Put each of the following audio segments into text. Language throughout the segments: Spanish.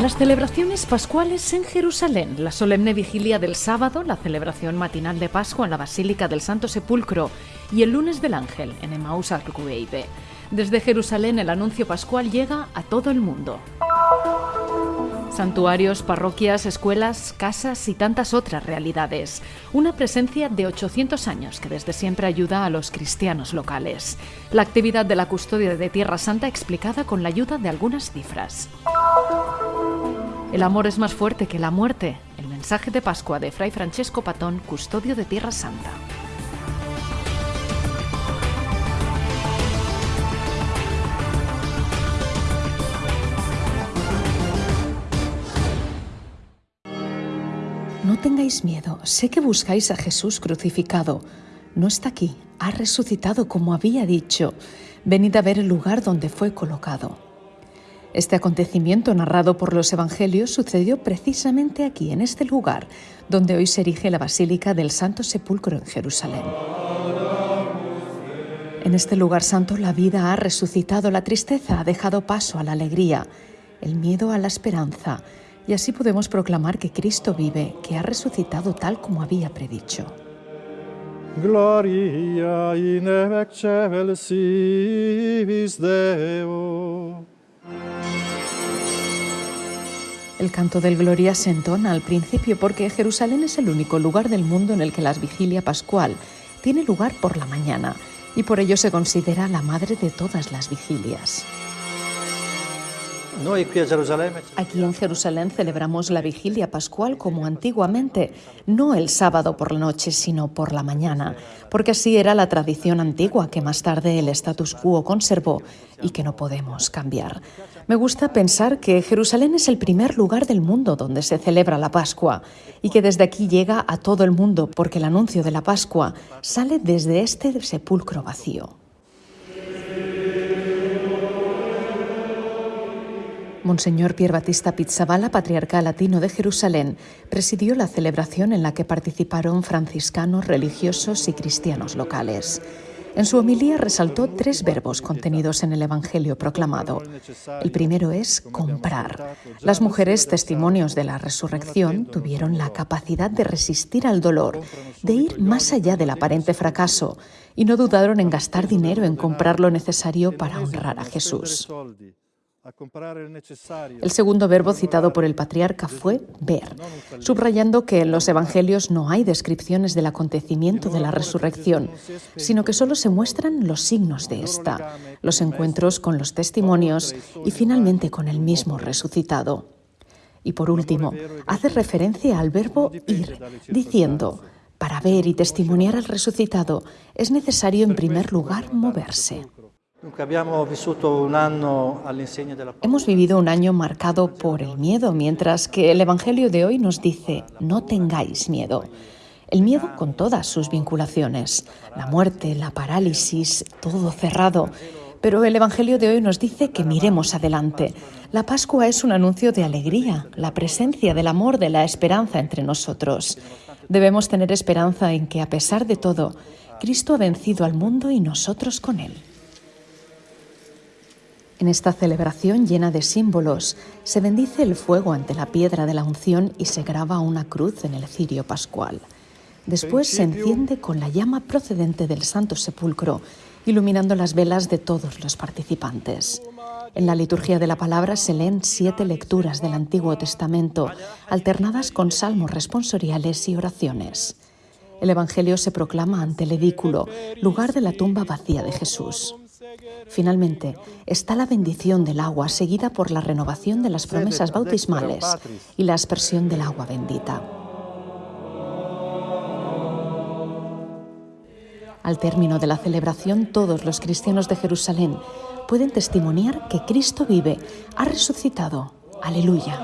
Las celebraciones pascuales en Jerusalén, la solemne vigilia del sábado, la celebración matinal de Pascua en la Basílica del Santo Sepulcro y el lunes del Ángel en Emmaus Arcueibe. Desde Jerusalén el anuncio pascual llega a todo el mundo. Santuarios, parroquias, escuelas, casas y tantas otras realidades. Una presencia de 800 años que desde siempre ayuda a los cristianos locales. La actividad de la custodia de Tierra Santa explicada con la ayuda de algunas cifras. El amor es más fuerte que la muerte. El mensaje de Pascua de Fray Francesco Patón, custodio de Tierra Santa. Tengáis miedo, sé que buscáis a Jesús crucificado. No está aquí, ha resucitado como había dicho. Venid a ver el lugar donde fue colocado. Este acontecimiento narrado por los Evangelios sucedió precisamente aquí, en este lugar, donde hoy se erige la Basílica del Santo Sepulcro en Jerusalén. En este lugar santo la vida ha resucitado, la tristeza ha dejado paso a la alegría, el miedo a la esperanza, y así podemos proclamar que Cristo vive, que ha resucitado tal como había predicho. Gloria in excelsis Deo. El canto del Gloria se entona al principio porque Jerusalén es el único lugar del mundo en el que la vigilia pascual tiene lugar por la mañana y por ello se considera la madre de todas las vigilias. Aquí en Jerusalén celebramos la vigilia pascual como antiguamente, no el sábado por la noche, sino por la mañana, porque así era la tradición antigua que más tarde el status quo conservó y que no podemos cambiar. Me gusta pensar que Jerusalén es el primer lugar del mundo donde se celebra la Pascua y que desde aquí llega a todo el mundo porque el anuncio de la Pascua sale desde este sepulcro vacío. Monseñor Pier Battista Pizzabala, patriarca latino de Jerusalén, presidió la celebración en la que participaron franciscanos, religiosos y cristianos locales. En su homilía resaltó tres verbos contenidos en el Evangelio proclamado. El primero es comprar. Las mujeres testimonios de la resurrección tuvieron la capacidad de resistir al dolor, de ir más allá del aparente fracaso, y no dudaron en gastar dinero en comprar lo necesario para honrar a Jesús. El segundo verbo citado por el patriarca fue ver, subrayando que en los evangelios no hay descripciones del acontecimiento de la resurrección, sino que solo se muestran los signos de esta, los encuentros con los testimonios y finalmente con el mismo resucitado. Y por último, hace referencia al verbo ir, diciendo, para ver y testimoniar al resucitado es necesario en primer lugar moverse. Hemos vivido un año marcado por el miedo, mientras que el Evangelio de hoy nos dice, no tengáis miedo. El miedo con todas sus vinculaciones, la muerte, la parálisis, todo cerrado. Pero el Evangelio de hoy nos dice que miremos adelante. La Pascua es un anuncio de alegría, la presencia del amor, de la esperanza entre nosotros. Debemos tener esperanza en que, a pesar de todo, Cristo ha vencido al mundo y nosotros con él. En esta celebración llena de símbolos, se bendice el fuego ante la piedra de la unción y se graba una cruz en el cirio pascual. Después se enciende con la llama procedente del Santo Sepulcro, iluminando las velas de todos los participantes. En la liturgia de la palabra se leen siete lecturas del Antiguo Testamento, alternadas con salmos responsoriales y oraciones. El Evangelio se proclama ante el edículo, lugar de la tumba vacía de Jesús. Finalmente, está la bendición del agua seguida por la renovación de las promesas bautismales y la aspersión del agua bendita. Al término de la celebración, todos los cristianos de Jerusalén pueden testimoniar que Cristo vive, ha resucitado. Aleluya.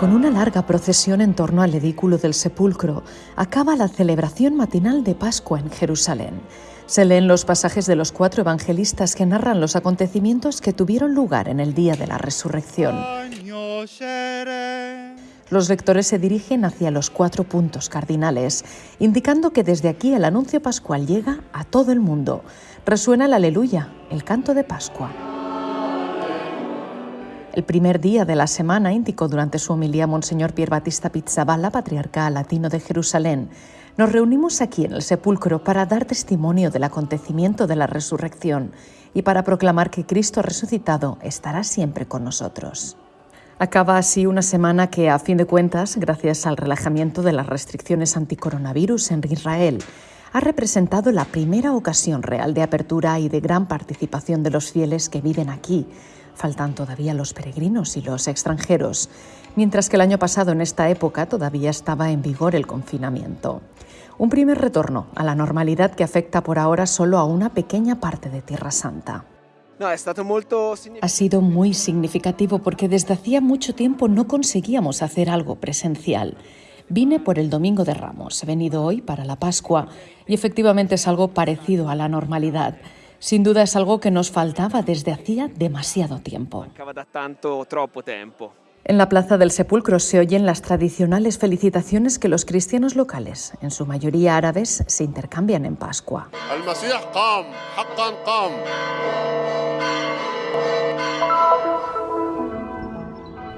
Con una larga procesión en torno al edículo del sepulcro, acaba la celebración matinal de Pascua en Jerusalén. Se leen los pasajes de los cuatro evangelistas que narran los acontecimientos que tuvieron lugar en el día de la resurrección. Los lectores se dirigen hacia los cuatro puntos cardinales, indicando que desde aquí el anuncio pascual llega a todo el mundo. Resuena el aleluya, el canto de Pascua. El primer día de la semana, indicó durante su homilía Monseñor Pier Battista Pizzaballa, patriarca latino de Jerusalén, nos reunimos aquí en el sepulcro para dar testimonio del acontecimiento de la resurrección y para proclamar que Cristo resucitado estará siempre con nosotros. Acaba así una semana que, a fin de cuentas, gracias al relajamiento de las restricciones anticoronavirus en Israel, ha representado la primera ocasión real de apertura y de gran participación de los fieles que viven aquí. Faltan todavía los peregrinos y los extranjeros, mientras que el año pasado en esta época todavía estaba en vigor el confinamiento. Un primer retorno a la normalidad que afecta por ahora solo a una pequeña parte de Tierra Santa. Ha sido muy significativo porque desde hacía mucho tiempo no conseguíamos hacer algo presencial. Vine por el Domingo de Ramos, he venido hoy para la Pascua y efectivamente es algo parecido a la normalidad. Sin duda es algo que nos faltaba desde hacía demasiado tiempo. En la Plaza del Sepulcro se oyen las tradicionales felicitaciones que los cristianos locales, en su mayoría árabes, se intercambian en Pascua.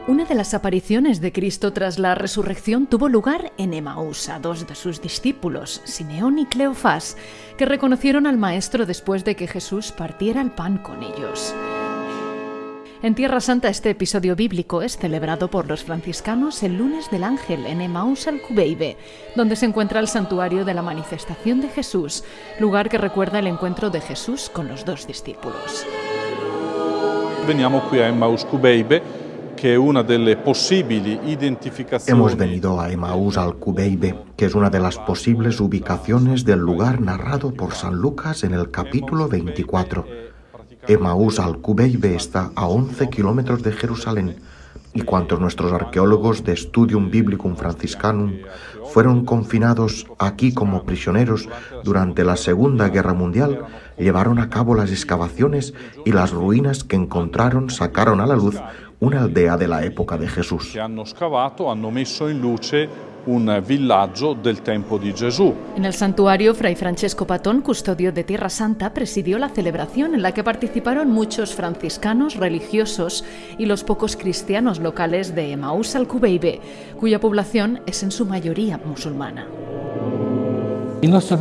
Una de las apariciones de Cristo tras la resurrección tuvo lugar en Emaús a dos de sus discípulos, Simeón y Cleofás, que reconocieron al Maestro después de que Jesús partiera el pan con ellos. En Tierra Santa este episodio bíblico es celebrado por los franciscanos el lunes del ángel en Emaús al Cubeibe, donde se encuentra el santuario de la manifestación de Jesús, lugar que recuerda el encuentro de Jesús con los dos discípulos. Veniamo qui a Emmaus Cubeibe Hemos venido a Emaús al Cubeibe, que es una de las posibles ubicaciones del lugar narrado por San Lucas en el capítulo 24. Emaús al Cubeibe está a 11 kilómetros de Jerusalén y cuantos nuestros arqueólogos de Studium Biblicum Franciscanum fueron confinados aquí como prisioneros durante la Segunda Guerra Mundial, llevaron a cabo las excavaciones y las ruinas que encontraron sacaron a la luz una aldea de la época de Jesús. un villaggio del tempo di Gesù. En el santuario, Fray Francesco Patón, custodio de Tierra Santa, presidió la celebración en la que participaron muchos franciscanos religiosos y los pocos cristianos locales de Emaús al Cubeibe, cuya población es en su mayoría musulmana. Nuestra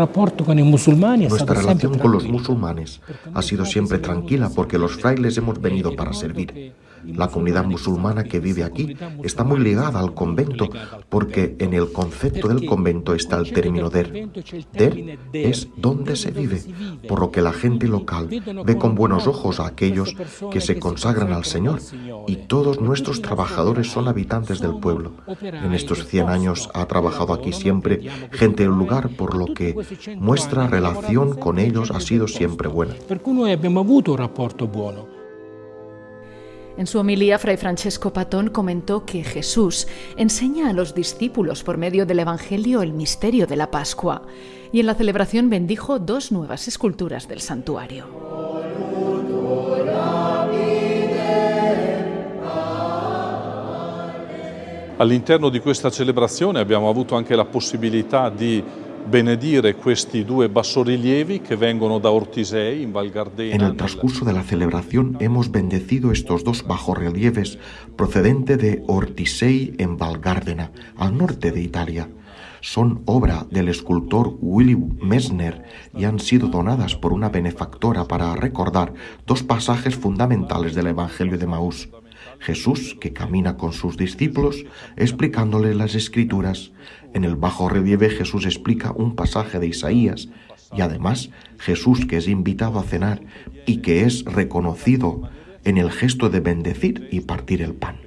relación con los musulmanes ha sido siempre tranquila porque los frailes hemos venido para servir. La comunidad musulmana que vive aquí está muy ligada al convento porque en el concepto del convento está el término der. Der es donde se vive, por lo que la gente local ve con buenos ojos a aquellos que se consagran al Señor y todos nuestros trabajadores son habitantes del pueblo. En estos 100 años ha trabajado aquí siempre gente del lugar, por lo que nuestra relación con ellos ha sido siempre buena. En su homilía, Fray Francesco Patón comentó que Jesús enseña a los discípulos por medio del Evangelio el misterio de la Pascua y en la celebración bendijo dos nuevas esculturas del santuario. All'interno di questa celebrazione abbiamo avuto anche la possibilità di benedire questi due bassorilievi che vengono da Ortisei in Val Gardena. En el transcurso de la celebración hemos bendecido estos dos bajorrelieves procedente de Ortisei en Val Gardena, al norte de Italia. Son obra del escultor Willy Messner y han sido donadas por una benefactora para recordar dos pasajes fundamentales del Evangelio de Maús. Jesús, que camina con sus discípulos, explicándole las escrituras. En el bajo relieve Jesús explica un pasaje de Isaías y además Jesús que es invitado a cenar y que es reconocido en el gesto de bendecir y partir el pan.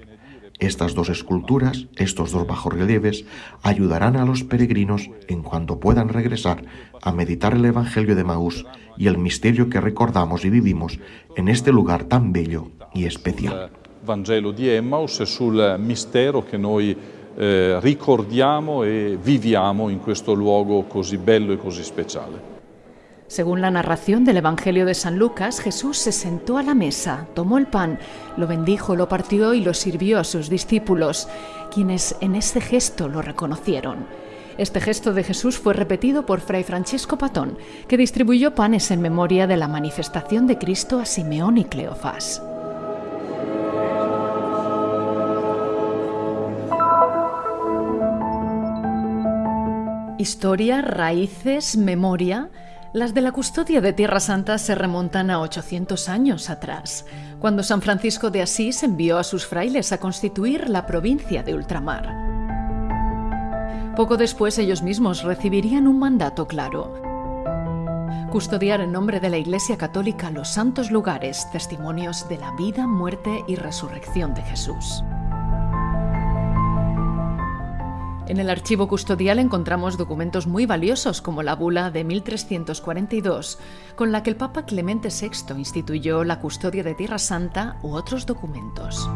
Estas dos esculturas, estos dos bajorrelieves, ayudarán a los peregrinos en cuanto puedan regresar a meditar el Evangelio de Maús y el misterio que recordamos y vivimos en este lugar tan bello y especial. Vangelo di Emmaus e sul mistero che noi eh, ricordiamo e viviamo in questo luogo bello e così speciale. Según la narración del Evangelio de San Lucas, Jesús se sentó a la mesa, tomó el pan, lo bendijo, lo partió y lo sirvió a sus discípulos, quienes en ese gesto lo reconocieron. Este gesto de Jesús fue repetido por Fray Francesco Patón, que distribuyó panes en memoria de la manifestación de Cristo a Simeón y Cleofás. Historia, raíces, memoria. Las de la custodia de Tierra Santa se remontan a 800 años atrás, cuando San Francisco de Asís envió a sus frailes a constituir la provincia de ultramar. Poco después ellos mismos recibirían un mandato claro. Custodiar en nombre de la Iglesia Católica los santos lugares, testimonios de la vida, muerte y resurrección de Jesús. En el archivo custodial encontramos documentos muy valiosos como la bula de 1342, con la que el Papa Clemente VI instituyó la custodia de Tierra Santa u otros documentos.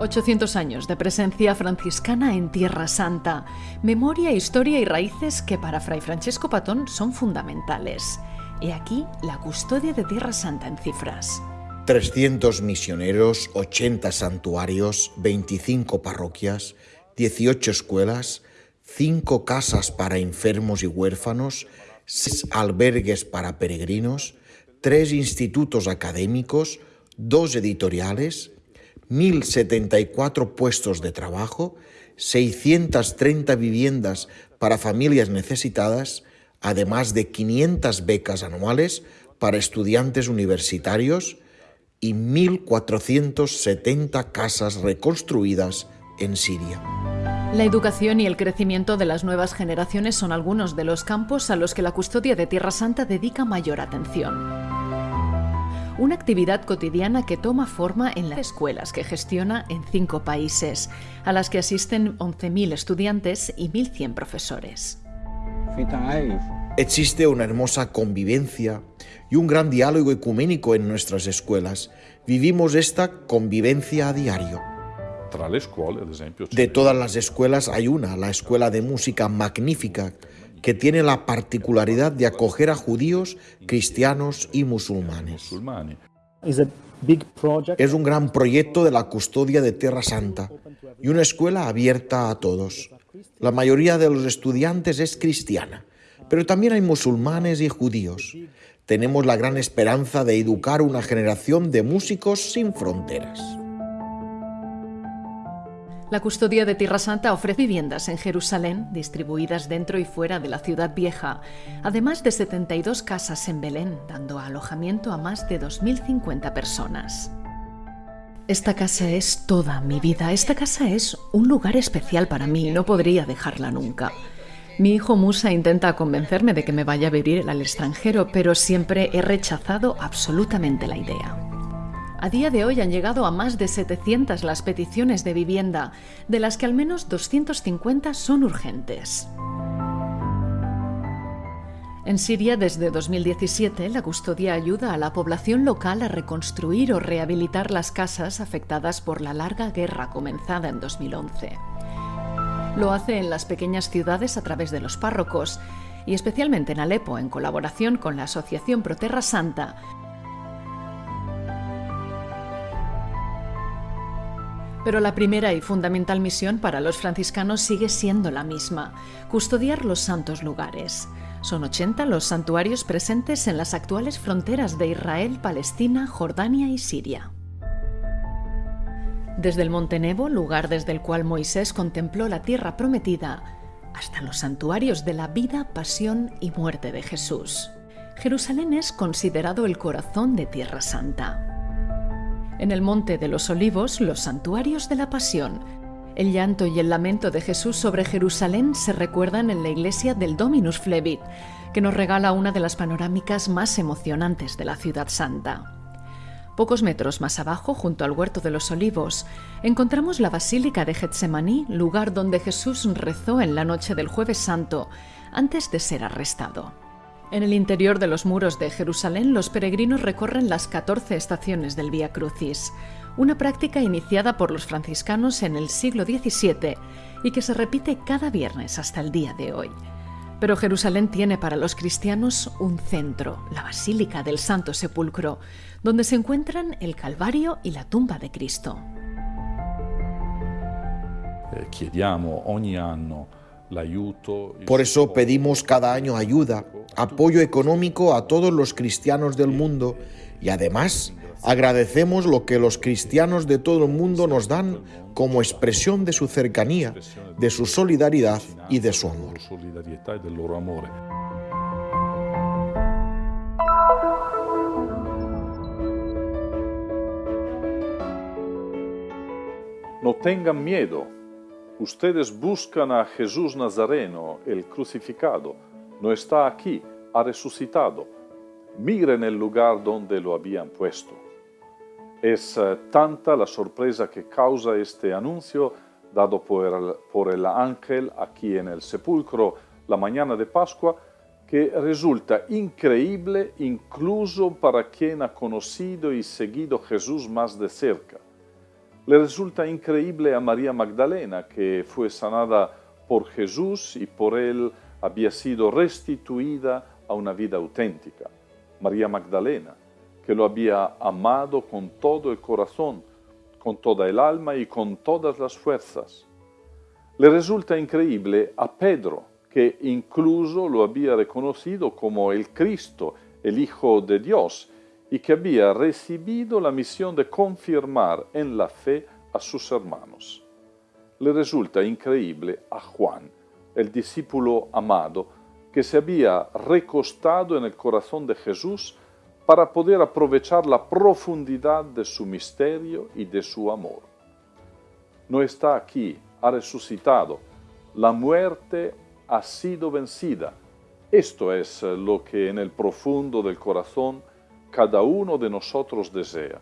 800 años de presencia franciscana en Tierra Santa, memoria, historia y raíces que para Fray Francesco Patón son fundamentales. He aquí la custodia de Tierra Santa en cifras. 300 misioneros, 80 santuarios, 25 parroquias, 18 escuelas, 5 casas para enfermos y huérfanos, 6 albergues para peregrinos, 3 institutos académicos, 2 editoriales, 1.074 puestos de trabajo, 630 viviendas para familias necesitadas, además de 500 becas anuales para estudiantes universitarios y 1.470 casas reconstruidas en Siria. La educación y el crecimiento de las nuevas generaciones son algunos de los campos a los que la custodia de Tierra Santa dedica mayor atención una actividad cotidiana que toma forma en las escuelas que gestiona en cinco países, a las que asisten 11.000 estudiantes y 1.100 profesores. Existe una hermosa convivencia y un gran diálogo ecuménico en nuestras escuelas. Vivimos esta convivencia a diario. De todas las escuelas hay una, la Escuela de Música Magnífica, que tiene la particularidad de acoger a judíos, cristianos y musulmanes. Es un gran proyecto de la custodia de Tierra Santa y una escuela abierta a todos. La mayoría de los estudiantes es cristiana, pero también hay musulmanes y judíos. Tenemos la gran esperanza de educar una generación de músicos sin fronteras. La custodia de Tierra Santa ofrece viviendas en Jerusalén, distribuidas dentro y fuera de la ciudad vieja, además de 72 casas en Belén, dando alojamiento a más de 2.050 personas. Esta casa es toda mi vida, esta casa es un lugar especial para mí, no podría dejarla nunca. Mi hijo Musa intenta convencerme de que me vaya a vivir al extranjero, pero siempre he rechazado absolutamente la idea. A día de hoy han llegado a más de 700 las peticiones de vivienda, de las que al menos 250 son urgentes. En Siria, desde 2017, la custodia ayuda a la población local a reconstruir o rehabilitar las casas afectadas por la larga guerra comenzada en 2011. Lo hace en las pequeñas ciudades a través de los párrocos y especialmente en Alepo, en colaboración con la Asociación Proterra Santa, Pero la primera y fundamental misión para los franciscanos sigue siendo la misma, custodiar los santos lugares. Son 80 los santuarios presentes en las actuales fronteras de Israel, Palestina, Jordania y Siria. Desde el Monte Nebo, lugar desde el cual Moisés contempló la tierra prometida, hasta los santuarios de la vida, pasión y muerte de Jesús. Jerusalén es considerado el corazón de Tierra Santa. En el Monte de los Olivos, los santuarios de la Pasión. El llanto y el lamento de Jesús sobre Jerusalén se recuerdan en la iglesia del Dominus Flevit, que nos regala una de las panorámicas más emocionantes de la ciudad santa. Pocos metros más abajo, junto al Huerto de los Olivos, encontramos la Basílica de Getsemaní, lugar donde Jesús rezó en la noche del Jueves Santo, antes de ser arrestado. En el interior de los muros de Jerusalén, los peregrinos recorren las 14 estaciones del Vía Crucis, una práctica iniciada por los franciscanos en el siglo XVII y que se repite cada viernes hasta el día de hoy. Pero Jerusalén tiene para los cristianos un centro, la Basílica del Santo Sepulcro, donde se encuentran el Calvario y la tumba de Cristo. Eh, por eso pedimos cada año ayuda, apoyo económico a todos los cristianos del mundo y además agradecemos lo que los cristianos de todo el mundo nos dan como expresión de su cercanía, de su solidaridad y de su amor. No tengan miedo. Ustedes buscan a Jesús Nazareno, el crucificado. No está aquí, ha resucitado. Miren el lugar donde lo habían puesto. Es eh, tanta la sorpresa que causa este anuncio dado por el, por el ángel aquí en el sepulcro la mañana de Pascua, que resulta increíble incluso para quien ha conocido y seguido Jesús más de cerca. Le resulta increíble a María Magdalena, que fue sanada por Jesús y por él había sido restituida a una vida auténtica. María Magdalena, que lo había amado con todo el corazón, con toda el alma y con todas las fuerzas. Le resulta increíble a Pedro, que incluso lo había reconocido como el Cristo, el Hijo de Dios, y que había recibido la misión de confirmar en la fe a sus hermanos. Le resulta increíble a Juan, el discípulo amado, que se había recostado en el corazón de Jesús para poder aprovechar la profundidad de su misterio y de su amor. No está aquí, ha resucitado. La muerte ha sido vencida. Esto es lo que en el profundo del corazón cada uno de nosotros desea,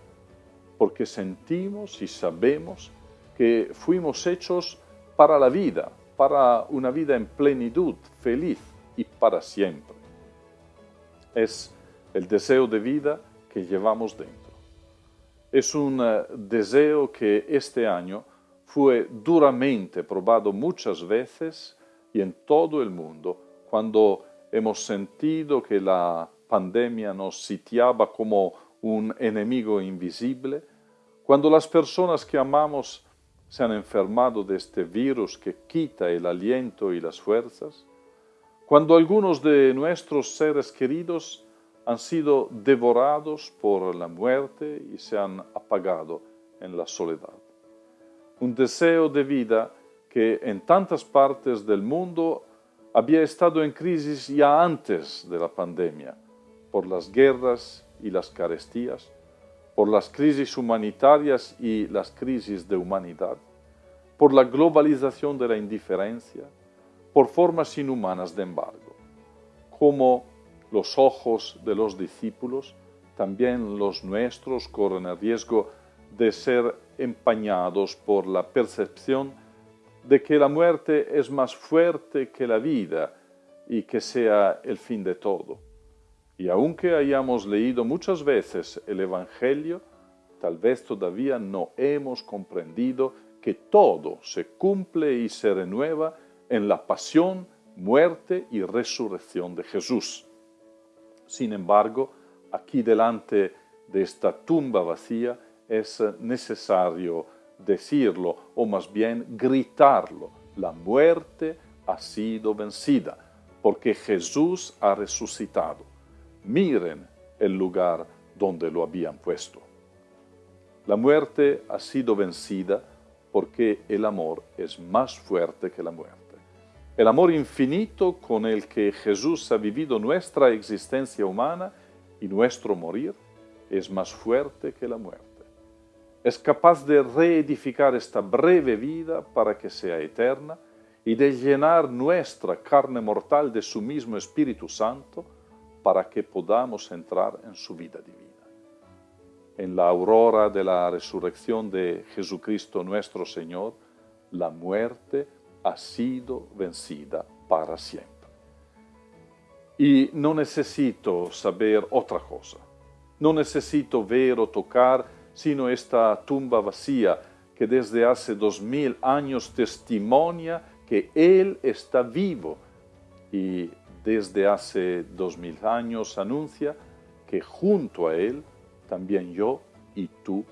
porque sentimos y sabemos que fuimos hechos para la vida, para una vida en plenitud, feliz y para siempre. Es el deseo de vida que llevamos dentro. Es un eh, deseo que este año fue duramente probado muchas veces y en todo el mundo cuando hemos sentido que la pandemia nos sitiaba como un enemigo invisible, cuando las personas que amamos se han enfermado de este virus que quita el aliento y las fuerzas, cuando algunos de nuestros seres queridos han sido devorados por la muerte y se han apagado en la soledad. Un deseo de vida que en tantas partes del mundo había estado en crisis ya antes de la pandemia por las guerras y las carestías, por las crisis humanitarias y las crisis de humanidad, por la globalización de la indiferencia, por formas inhumanas de embargo, como los ojos de los discípulos, también los nuestros corren el riesgo de ser empañados por la percepción de que la muerte es más fuerte que la vida y que sea el fin de todo. Y aunque hayamos leído muchas veces el Evangelio, tal vez todavía no hemos comprendido que todo se cumple y se renueva en la pasión, muerte y resurrección de Jesús. Sin embargo, aquí delante de esta tumba vacía es necesario decirlo, o más bien gritarlo, la muerte ha sido vencida, porque Jesús ha resucitado miren el lugar donde lo habían puesto. La muerte ha sido vencida porque el amor es más fuerte que la muerte. El amor infinito con el que Jesús ha vivido nuestra existencia humana y nuestro morir es más fuerte que la muerte. Es capaz de reedificar esta breve vida para que sea eterna y de llenar nuestra carne mortal de su mismo Espíritu Santo para que podamos entrar en su vida divina. En la aurora de la resurrección de Jesucristo nuestro Señor, la muerte ha sido vencida para siempre. Y no necesito saber otra cosa. No necesito ver o tocar sino esta tumba vacía que desde hace dos mil años testimonia que Él está vivo y desde hace dos mil años anuncia que junto a Él también yo y tú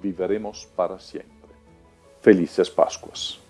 viviremos para siempre. Felices Pascuas.